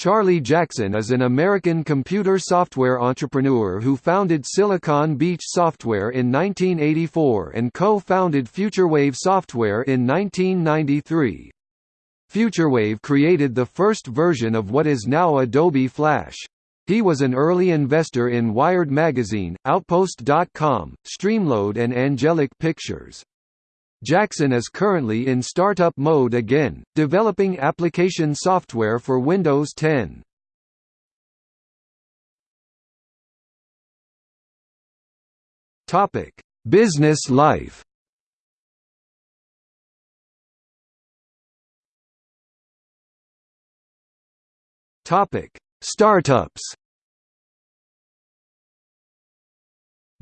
Charlie Jackson is an American computer software entrepreneur who founded Silicon Beach Software in 1984 and co-founded FutureWave Software in 1993. FutureWave created the first version of what is now Adobe Flash. He was an early investor in Wired Magazine, Outpost.com, Streamload and Angelic Pictures. Jackson is currently in startup mode again, developing application software for Windows 10. Topic: Business life. Topic: Startups.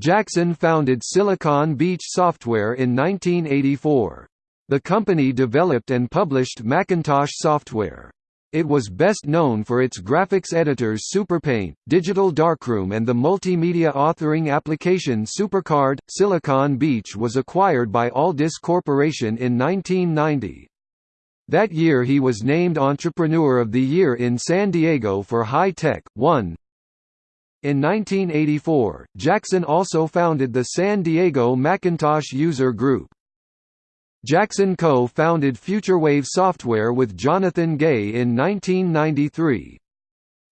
Jackson founded Silicon Beach Software in 1984. The company developed and published Macintosh software. It was best known for its graphics editors SuperPaint, Digital Darkroom and the multimedia authoring application SuperCard. Silicon Beach was acquired by Aldus Corporation in 1990. That year he was named Entrepreneur of the Year in San Diego for High Tech, 1, in 1984, Jackson also founded the San Diego Macintosh User Group. Jackson co-founded FutureWave Software with Jonathan Gay in 1993.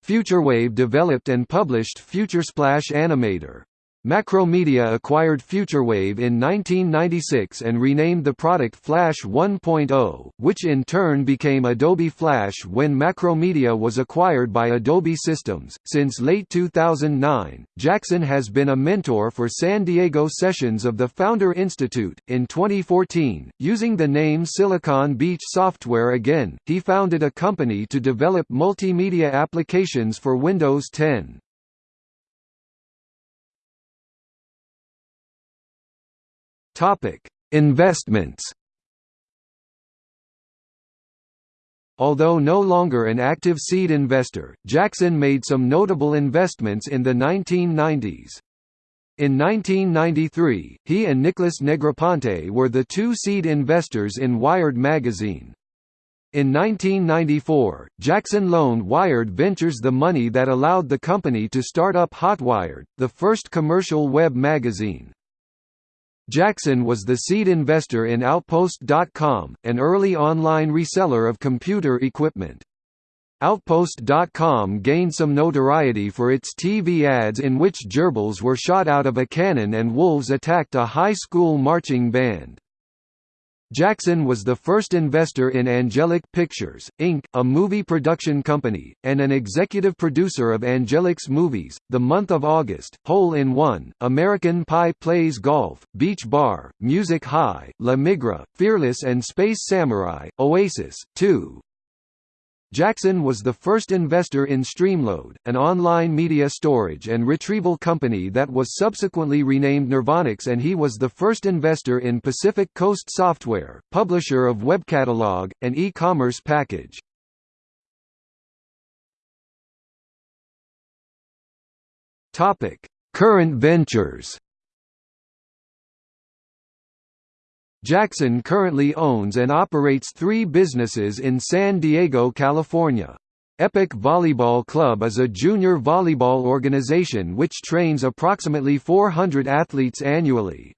FutureWave developed and published FutureSplash Animator. Macromedia acquired FutureWave in 1996 and renamed the product Flash 1.0, which in turn became Adobe Flash when Macromedia was acquired by Adobe Systems. Since late 2009, Jackson has been a mentor for San Diego sessions of the Founder Institute. In 2014, using the name Silicon Beach Software again, he founded a company to develop multimedia applications for Windows 10. Topic: Investments. Although no longer an active seed investor, Jackson made some notable investments in the 1990s. In 1993, he and Nicholas Negroponte were the two seed investors in Wired magazine. In 1994, Jackson loaned Wired Ventures the money that allowed the company to start up Hotwired, the first commercial web magazine. Jackson was the seed investor in Outpost.com, an early online reseller of computer equipment. Outpost.com gained some notoriety for its TV ads in which gerbils were shot out of a cannon and wolves attacked a high school marching band. Jackson was the first investor in Angelic Pictures, Inc., a movie production company, and an executive producer of Angelic's movies, The Month of August, Hole in One, American Pie Plays Golf, Beach Bar, Music High, La Migra, Fearless and Space Samurai, Oasis, 2, Jackson was the first investor in Streamload, an online media storage and retrieval company that was subsequently renamed Nirvanix and he was the first investor in Pacific Coast Software, publisher of WebCatalog, an e-commerce package. Current ventures Jackson currently owns and operates three businesses in San Diego, California. Epic Volleyball Club is a junior volleyball organization which trains approximately 400 athletes annually.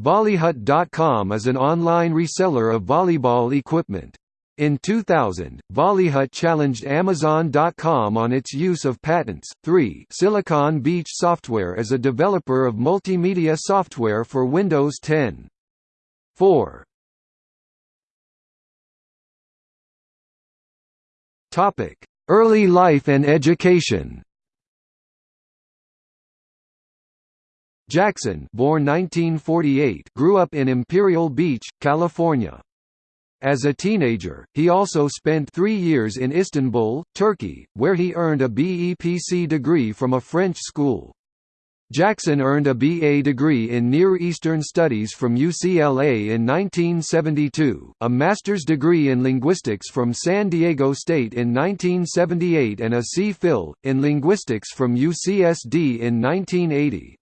Volleyhut.com is an online reseller of volleyball equipment. In 2000, Volleyhut challenged Amazon.com on its use of patents. 3 Silicon Beach Software is a developer of multimedia software for Windows 10. 4 Topic: Early life and education. Jackson, born 1948, grew up in Imperial Beach, California. As a teenager, he also spent three years in Istanbul, Turkey, where he earned a BEPC degree from a French school. Jackson earned a BA degree in Near Eastern Studies from UCLA in 1972, a master's degree in linguistics from San Diego State in 1978 and a C.Phil, in linguistics from UCSD in 1980.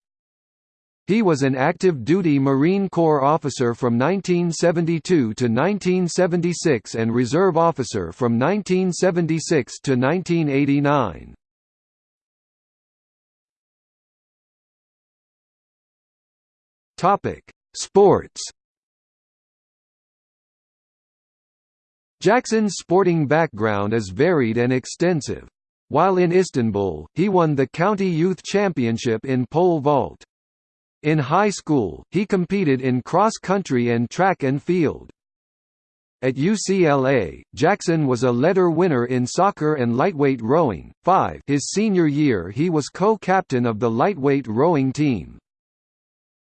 He was an active duty Marine Corps officer from 1972 to 1976 and reserve officer from 1976 to 1989. Topic: Sports. Jackson's sporting background is varied and extensive. While in Istanbul, he won the county youth championship in pole vault. In high school, he competed in cross-country and track and field. At UCLA, Jackson was a letter winner in soccer and lightweight rowing. 5 His senior year he was co-captain of the lightweight rowing team.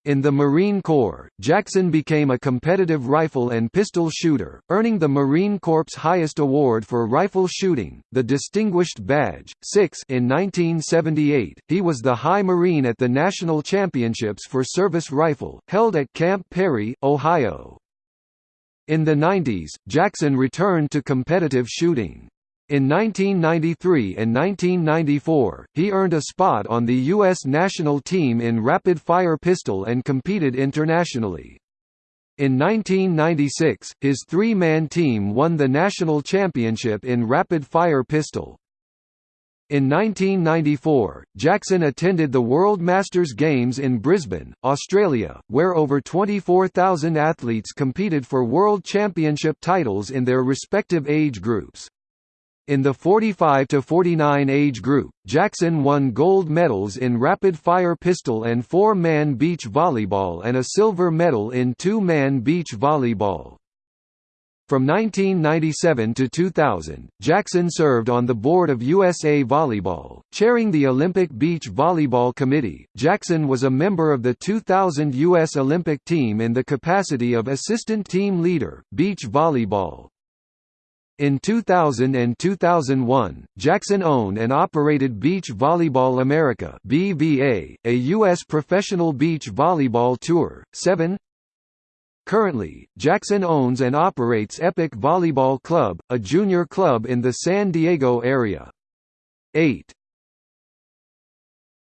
In the Marine Corps, Jackson became a competitive rifle and pistol shooter, earning the Marine Corps' highest award for rifle shooting, the Distinguished Badge, 6 in 1978. He was the High Marine at the National Championships for Service Rifle, held at Camp Perry, Ohio. In the 90s, Jackson returned to competitive shooting. In 1993 and 1994, he earned a spot on the U.S. national team in rapid-fire pistol and competed internationally. In 1996, his three-man team won the national championship in rapid-fire pistol. In 1994, Jackson attended the World Masters Games in Brisbane, Australia, where over 24,000 athletes competed for World Championship titles in their respective age groups. In the 45 to 49 age group, Jackson won gold medals in rapid-fire pistol and four-man beach volleyball and a silver medal in two-man beach volleyball. From 1997 to 2000, Jackson served on the board of USA Volleyball, chairing the Olympic Beach Volleyball Committee. Jackson was a member of the 2000 U.S. Olympic team in the capacity of assistant team leader, beach volleyball. In 2000 and 2001, Jackson owned and operated Beach Volleyball America (BVA), a U.S. professional beach volleyball tour. 7 Currently, Jackson owns and operates Epic Volleyball Club, a junior club in the San Diego area. 8